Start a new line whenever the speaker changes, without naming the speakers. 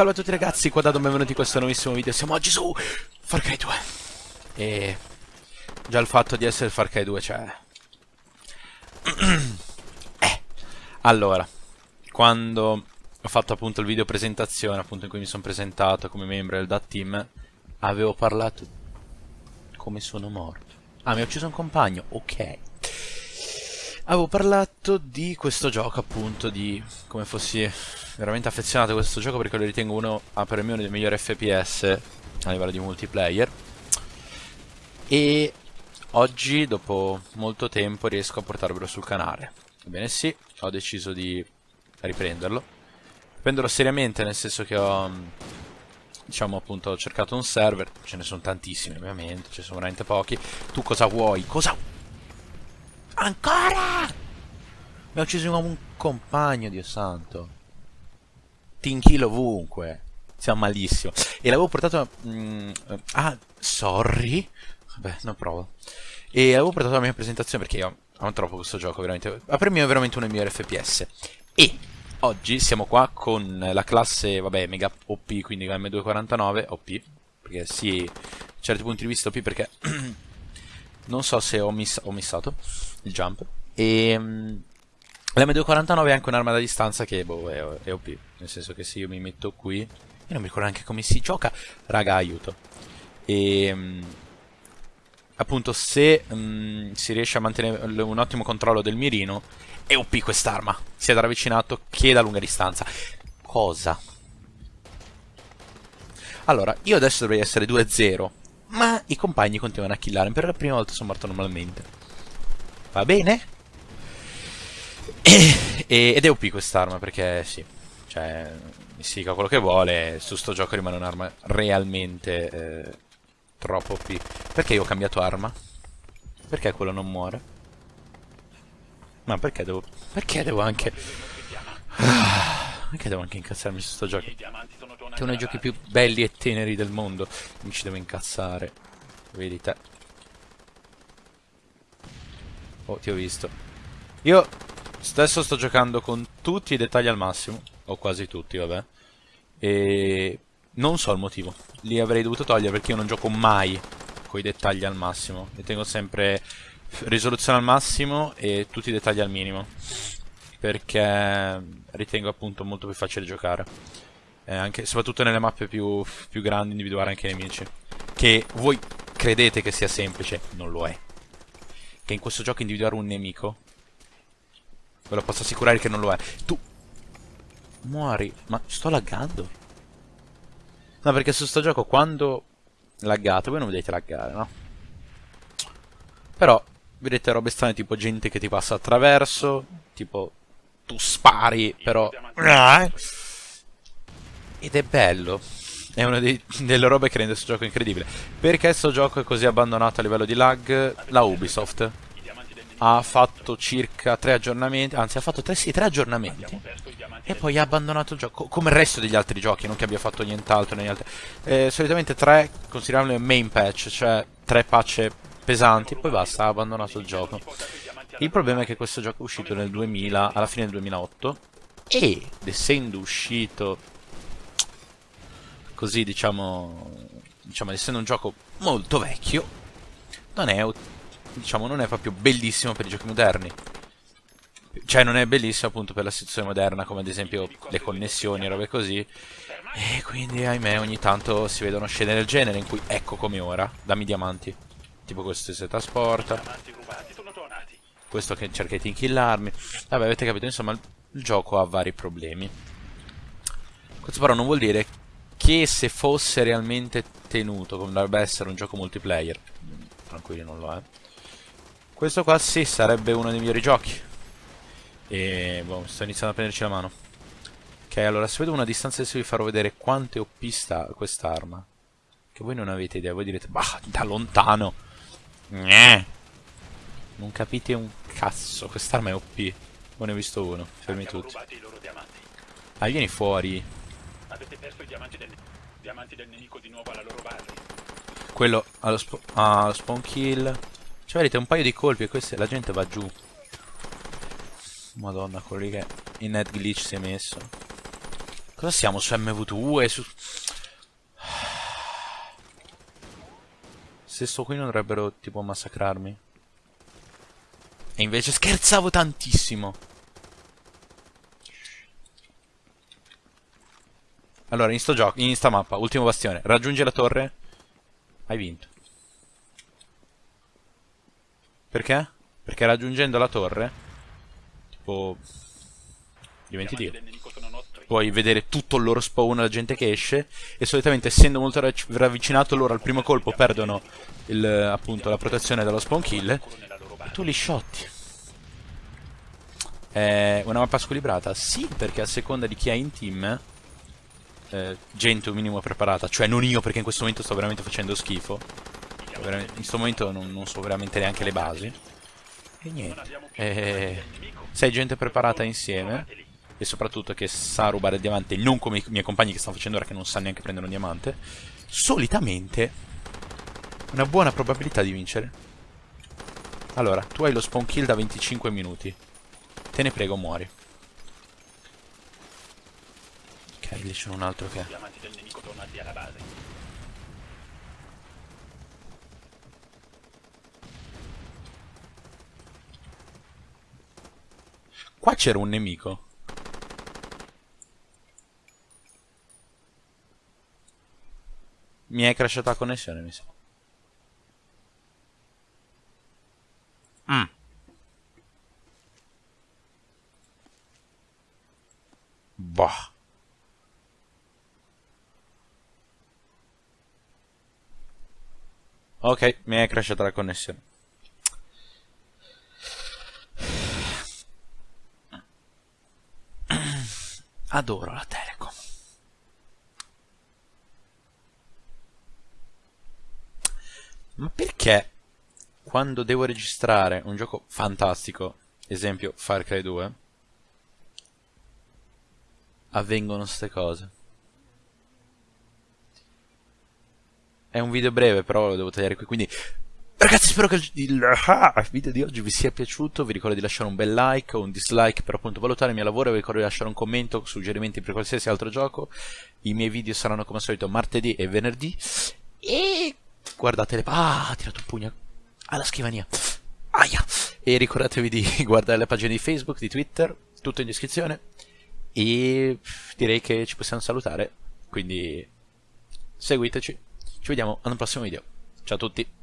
Salve a tutti ragazzi, qua da Dom, benvenuti in questo nuovissimo video. Siamo oggi su Far Cry 2. E già il fatto di essere Far Cry 2, cioè... eh. Allora, quando ho fatto appunto il video presentazione, appunto in cui mi sono presentato come membro del DAT Team, avevo parlato come sono morto. Ah, mi ha ucciso un compagno, ok. Avevo parlato di questo gioco appunto, di come fossi veramente affezionato a questo gioco perché lo ritengo uno, ah, per uno dei migliori FPS a livello di multiplayer. E oggi, dopo molto tempo, riesco a portarvelo sul canale. Ebbene sì, ho deciso di riprenderlo. Prenderlo seriamente, nel senso che ho, diciamo appunto, ho cercato un server, ce ne sono tantissimi ovviamente, ce ne sono veramente pochi. Tu cosa vuoi? Cosa... Ancora! Mi ha ucciso un compagno, Dio santo tinchilo ovunque. Siamo malissimo. E l'avevo portato... Mm, ah, sorry. Vabbè, non provo. E l'avevo portato alla mia presentazione perché io amo troppo questo gioco, veramente. Per me è veramente uno dei migliori FPS. E oggi siamo qua con la classe, vabbè, mega OP, quindi M249 OP. Perché sì, da certi punti di vista OP perché... non so se ho, miss ho missato il jump. E... Mm, L'M249 è anche un'arma da distanza che boh, è, è, OP. Nel senso che se io mi metto qui. Io non mi ricordo neanche come si gioca. Raga, aiuto. E. Um, appunto, se um, si riesce a mantenere un ottimo controllo del mirino, è OP quest'arma. Sia da ravvicinato che da lunga distanza. Cosa? Allora, io adesso dovrei essere 2-0. Ma i compagni continuano a killarmi. Per la prima volta sono morto normalmente. Va bene? E, ed è OP quest'arma perché sì, cioè si dica quello che vuole, su sto gioco rimane un'arma realmente eh, troppo OP. Perché io ho cambiato arma? Perché quello non muore? Ma perché devo... Perché devo anche... Perché devo anche incazzarmi su sto gioco? Che è uno dei giochi più belli e teneri del mondo. Mi ci devo incazzare. Vedi te. Oh, ti ho visto. Io Stesso sto giocando con tutti i dettagli al massimo, o quasi tutti, vabbè. E non so il motivo. Li avrei dovuto togliere perché io non gioco mai con i dettagli al massimo. E tengo sempre risoluzione al massimo e tutti i dettagli al minimo. Perché ritengo appunto molto più facile giocare. Eh, anche, soprattutto nelle mappe più, più grandi individuare anche i nemici. Che voi credete che sia semplice, non lo è. Che in questo gioco individuare un nemico Ve lo posso assicurare che non lo è. Tu... Muori. Ma sto laggando? No, perché su sto gioco quando... Laggato, voi non vedete laggare, no? Però, vedete robe strane tipo gente che ti passa attraverso, tipo tu spari, però... Ed è bello. È una dei, delle robe che rende questo gioco incredibile. Perché questo gioco è così abbandonato a livello di lag? La Ubisoft ha fatto circa tre aggiornamenti, anzi ha fatto tre, sì, tre aggiornamenti e poi ha abbandonato il gioco, come il resto degli altri giochi, non che abbia fatto nient'altro negli altri. Eh, solitamente tre, consideriamole main patch, cioè tre patch pesanti, poi basta, ha abbandonato il gioco. Il problema è che questo gioco è uscito nel 2000, alla fine del 2008 ed essendo uscito così diciamo, diciamo essendo un gioco molto vecchio, non è diciamo, non è proprio bellissimo per i giochi moderni. Cioè, non è bellissimo appunto per la situazione moderna, come ad esempio le connessioni e robe così. E quindi, ahimè, ogni tanto si vedono scene del genere in cui, ecco come ora, dammi diamanti. Tipo questo si trasporta. Questo che cerca di inkillarmi. Vabbè, avete capito, insomma, il gioco ha vari problemi. Questo però non vuol dire che se fosse realmente tenuto, come dovrebbe essere un gioco multiplayer, tranquilli non lo è, questo qua sì, sarebbe uno dei migliori giochi. E boh, sto iniziando a prenderci la mano. Ok, allora se vedo una distanza adesso vi farò vedere quante OP sta quest'arma. Che voi non avete idea, voi direte, bah, da lontano. Nyeh. Non capite un cazzo, quest'arma è OP. Voi ne ho visto uno, fermi tutti. Ah, vieni fuori. Avete perso i diamanti del, diamanti del nemico di nuovo alla loro base. Quello allo, sp ah, allo spawn kill. Cioè vedete un paio di colpi e questa, la gente va giù. Madonna, quello lì che in net glitch si è messo. Cosa siamo su MV2 e su... Se sto qui non dovrebbero tipo massacrarmi. E invece scherzavo tantissimo. Allora, in sto gioco, in sta mappa, ultimo bastione. Raggiungi la torre. Hai vinto. Perché? Perché raggiungendo la torre, tipo, diventi Dio. Puoi vedere tutto il loro spawn, la gente che esce, e solitamente essendo molto ravvicinato loro al primo colpo perdono il, appunto la protezione dallo spawn kill, tu li shotti. È una mappa squilibrata? Sì, perché a seconda di chi hai in team, eh, gente un minimo preparata, cioè non io perché in questo momento sto veramente facendo schifo. In questo momento non, non so veramente neanche le basi. E niente. Eh, sei gente preparata insieme. E soprattutto che sa rubare il diamante, non come i miei compagni che stanno facendo ora che non sanno neanche prendere un diamante. Solitamente una buona probabilità di vincere. Allora, tu hai lo spawn kill da 25 minuti. Te ne prego, muori. Ok, lì c'è un altro che... Qua c'era un nemico. Mi è crashata la connessione, mi sa. Mm. Bah. Ok, mi è crashata la connessione. Adoro la Telecom. Ma perché quando devo registrare un gioco fantastico, esempio Far Cry 2, avvengono queste cose? È un video breve, però lo devo tagliare qui, quindi... Ragazzi, spero che il, ah, video di oggi vi sia piaciuto. Vi ricordo di lasciare un bel like o un dislike per appunto valutare il mio lavoro. Vi ricordo di lasciare un commento, suggerimenti per qualsiasi altro gioco. I miei video saranno come al solito martedì e venerdì. E guardate le... Ah, ha tirato un pugno alla scrivania. Aia. E ricordatevi di guardare le pagine di Facebook, di Twitter, tutto in descrizione. E direi che ci possiamo salutare. Quindi seguiteci. Ci vediamo al prossimo video. Ciao a tutti.